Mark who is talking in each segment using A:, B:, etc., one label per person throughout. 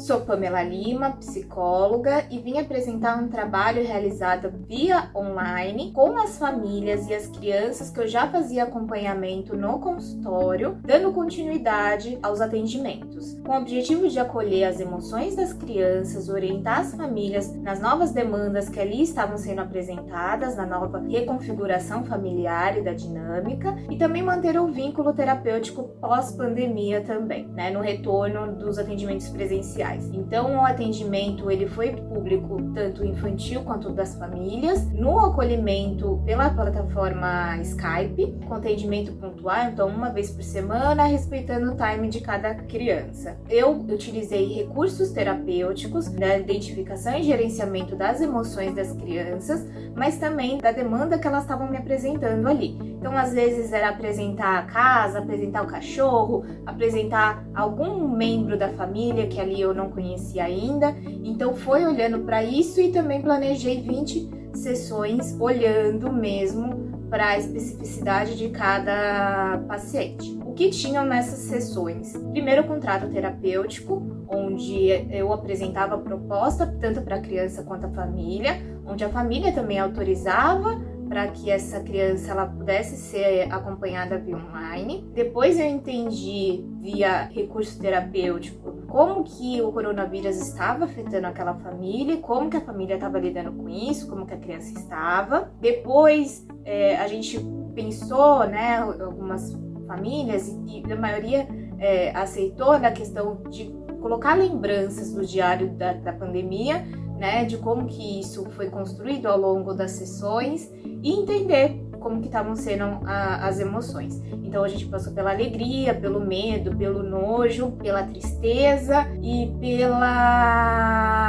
A: Sou Pamela Lima, psicóloga, e vim apresentar um trabalho realizado via online com as famílias e as crianças que eu já fazia acompanhamento no consultório, dando continuidade aos atendimentos, com o objetivo de acolher as emoções das crianças, orientar as famílias nas novas demandas que ali estavam sendo apresentadas, na nova reconfiguração familiar e da dinâmica, e também manter o vínculo terapêutico pós-pandemia também, né, no retorno dos atendimentos presenciais. Então, o atendimento ele foi público tanto infantil quanto das famílias, no acolhimento pela plataforma Skype, com atendimento pontual, então uma vez por semana, respeitando o time de cada criança. Eu utilizei recursos terapêuticos da identificação e gerenciamento das emoções das crianças, mas também da demanda que elas estavam me apresentando ali. Então, às vezes era apresentar a casa, apresentar o cachorro, apresentar algum membro da família que ali eu não conhecia ainda. Então foi olhando para isso e também planejei 20 sessões olhando mesmo para a especificidade de cada paciente. O que tinham nessas sessões? Primeiro, o contrato terapêutico, onde eu apresentava a proposta tanto para a criança quanto a família, onde a família também autorizava para que essa criança ela pudesse ser acompanhada via online. Depois eu entendi via recurso terapêutico como que o coronavírus estava afetando aquela família, como que a família estava lidando com isso, como que a criança estava. Depois é, a gente pensou, né, algumas famílias e, a maioria é, aceitou na questão de colocar lembranças do diário da, da pandemia né, de como que isso foi construído ao longo das sessões e entender como que estavam sendo a, as emoções. Então a gente passou pela alegria, pelo medo, pelo nojo, pela tristeza e pela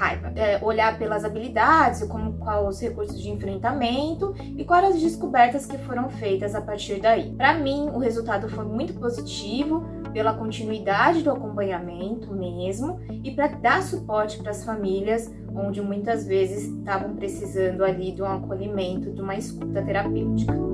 A: raiva. É, olhar pelas habilidades, como quais os recursos de enfrentamento e quais as descobertas que foram feitas a partir daí. Para mim, o resultado foi muito positivo pela continuidade do acompanhamento mesmo e para dar suporte para as famílias onde muitas vezes estavam precisando ali de um acolhimento, de uma escuta terapêutica.